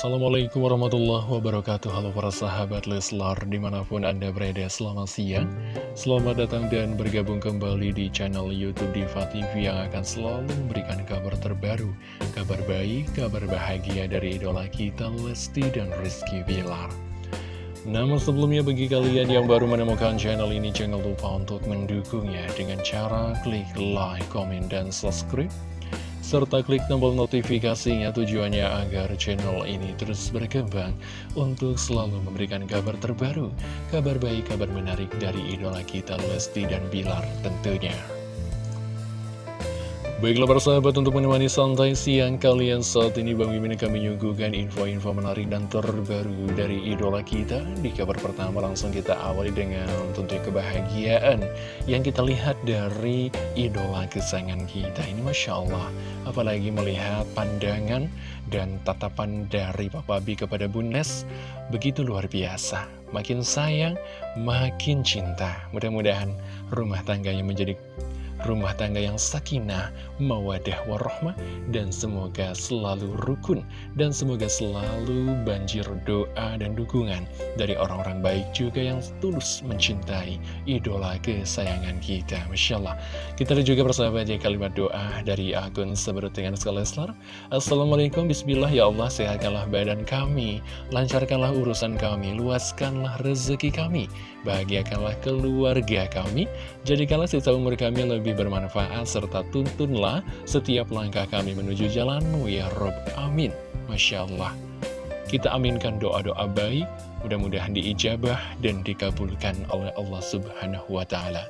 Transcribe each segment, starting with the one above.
Assalamualaikum warahmatullahi wabarakatuh. Halo para sahabat Leslar Di mana pun anda berada selamat siang. Selamat datang dan bergabung kembali di channel Youtube Diva TV Yang akan selalu memberikan kabar terbaru Kabar baik, kabar bahagia dari idola kita Lesti dan Rizky Bilar. Namun sebelumnya bagi kalian yang baru menemukan channel ini Jangan lupa untuk mendukungnya Dengan cara klik like, komen, dan subscribe serta klik tombol notifikasinya tujuannya agar channel ini terus berkembang untuk selalu memberikan kabar terbaru, kabar baik, kabar menarik dari idola kita Lesti dan Bilar tentunya. Baiklah para sahabat untuk menemani santai siang kalian saat ini Bang Mimin akan menyuguhkan info-info menarik dan terbaru dari idola kita. Di kabar pertama langsung kita awali dengan tentunya kebahagiaan Yang kita lihat dari idola kesayangan kita Ini Masya Allah. Apalagi melihat pandangan dan tatapan dari Papa B kepada Bundes Begitu luar biasa. Makin sayang, makin cinta. Mudah-mudahan rumah tangganya menjadi rumah tangga yang sakinah, mawadah warahmah, dan semoga selalu rukun, dan semoga selalu banjir doa dan dukungan dari orang-orang baik juga yang tulus mencintai idola kesayangan kita. Masya Allah. Kita ada juga persahabat ya kalimat doa dari akun seberut dengan. Assalamualaikum, Bismillah, ya Allah, sehatkanlah badan kami, lancarkanlah urusan kami, luaskanlah rezeki kami, bahagiakanlah keluarga kami, jadikanlah sisa umur kami lebih lebih bermanfaat serta tuntunlah setiap langkah kami menuju jalanmu ya Rob. Amin. Masya Allah. Kita aminkan doa-doa baik, mudah-mudahan diijabah dan dikabulkan oleh Allah Subhanahu wa Ta'ala.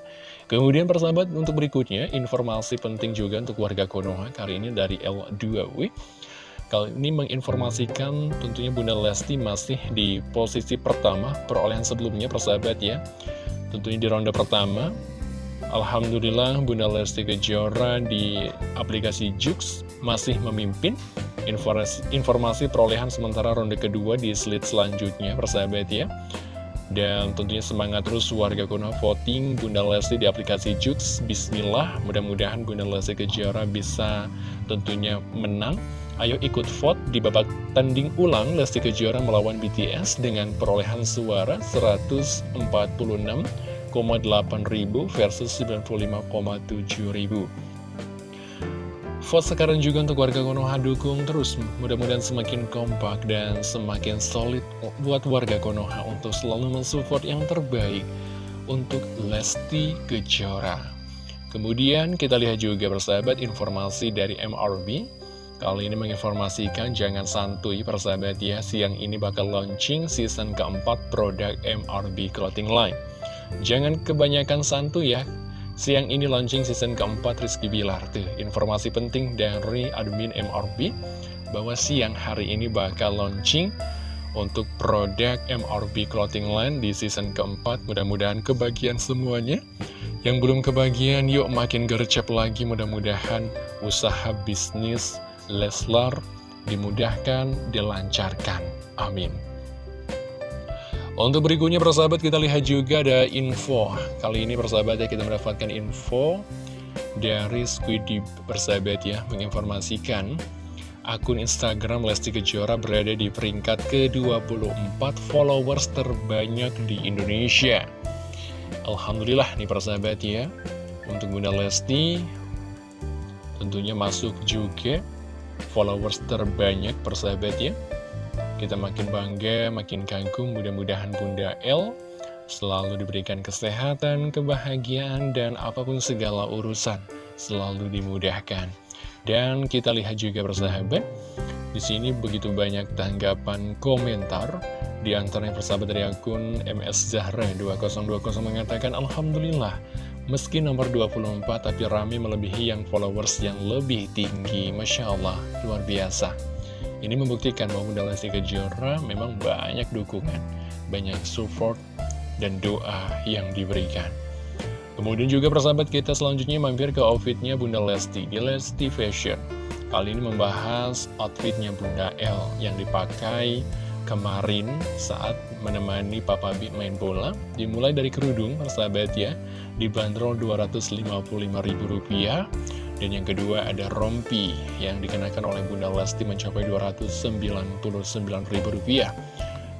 Kemudian persahabat untuk berikutnya, informasi penting juga untuk warga Konoha kali ini dari L2W. Kali ini menginformasikan tentunya Bunda Lesti masih di posisi pertama perolehan sebelumnya persahabat ya. Tentunya di ronde pertama Alhamdulillah Bunda Lesti Kejora di aplikasi Jux masih memimpin informasi, informasi perolehan sementara ronde kedua di slide selanjutnya persahabat ya. Dan tentunya semangat terus warga kuno voting Bunda Lesti di aplikasi Jux. Bismillah mudah-mudahan Bunda Lesti Kejora bisa tentunya menang. Ayo ikut vote di babak tanding ulang Lesti Kejora melawan BTS dengan perolehan suara 146 ribu versus 95,7 ribu. Vote sekarang juga untuk warga Konoha dukung terus. Mudah-mudahan semakin kompak dan semakin solid buat warga Konoha Untuk selalu mensupport yang terbaik untuk Lesti Kejora. Kemudian kita lihat juga persahabat informasi dari MRB Kali ini menginformasikan jangan santuy persahabat ya Siang ini bakal launching season keempat produk MRB Clothing Line Jangan kebanyakan santu ya. Siang ini launching season keempat Rizky Bilar tuh Informasi penting dari admin MRB Bahwa siang hari ini bakal launching Untuk produk MRB Clothing Line di season keempat. Mudah-mudahan kebagian semuanya. Yang belum kebagian yuk makin gercep lagi. Mudah-mudahan usaha bisnis Leslar dimudahkan, dilancarkan. Amin untuk berikutnya persahabat kita lihat juga ada info. Kali ini persahabat ya kita mendapatkan info dari Squiddy persahabat ya Menginformasikan akun Instagram Lesti Kejora berada di peringkat ke-24 followers terbanyak di Indonesia. Alhamdulillah nih persahabat ya. Untuk Bunda Lesti tentunya masuk juga followers terbanyak persahabat ya kita makin bangga, makin kagum, mudah-mudahan Bunda L selalu diberikan kesehatan, kebahagiaan, dan apa pun segala urusan selalu dimudahkan. Dan kita lihat juga bersahabat, di sini begitu banyak tanggapan komentar, di antaranya persahabat dari akun MS Zahra 2020 mengatakan Alhamdulillah, meski nomor 24 tapi rame melebihi yang followers yang lebih tinggi. Masya Allah, luar biasa. Ini membuktikan bahwa Bunda Lesti Kejora memang banyak dukungan, banyak support, dan doa yang diberikan. Kemudian juga persahabat kita selanjutnya mampir ke outfitnya Bunda Lesti di Lesti Fashion. Kali ini membahas outfitnya Bunda L yang dipakai kemarin saat menemani Papa B main bola. Dimulai dari kerudung persahabat ya, dibanderol Rp255.000 Dan yang kedua ada rompi yang dikenakan oleh Bunda Lesti mencapai Rp299.000.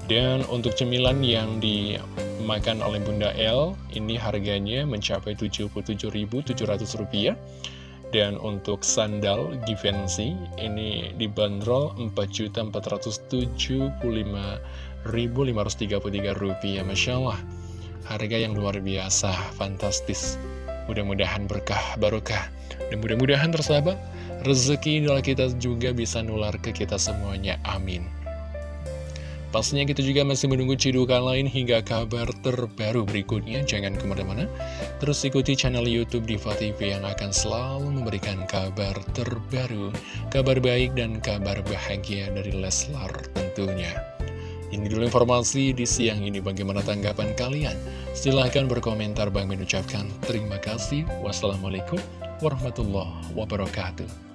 Dan untuk cemilan yang dimakan oleh Bunda L, ini harganya mencapai Rp77.700. Dan untuk sandal Givenchy, ini dibanderol Rp4.475.533. Masya Allah, harga yang luar biasa, fantastis. Mudah-mudahan berkah, barokah. Dan mudah-mudahan tersahabat, rezeki idola kita juga bisa nular ke kita semuanya. Amin. Pastinya kita juga masih menunggu cidukan lain hingga kabar terbaru berikutnya. Jangan ke mana-mana, terus ikuti channel Youtube Diva TV yang akan selalu memberikan kabar terbaru, kabar baik dan kabar bahagia dari Leslar tentunya. Ini dulu informasi di siang ini. Bagaimana tanggapan kalian? Silahkan berkomentar. Bang mengucapkan terima kasih. Wassalamualaikum warahmatullahi wabarakatuh.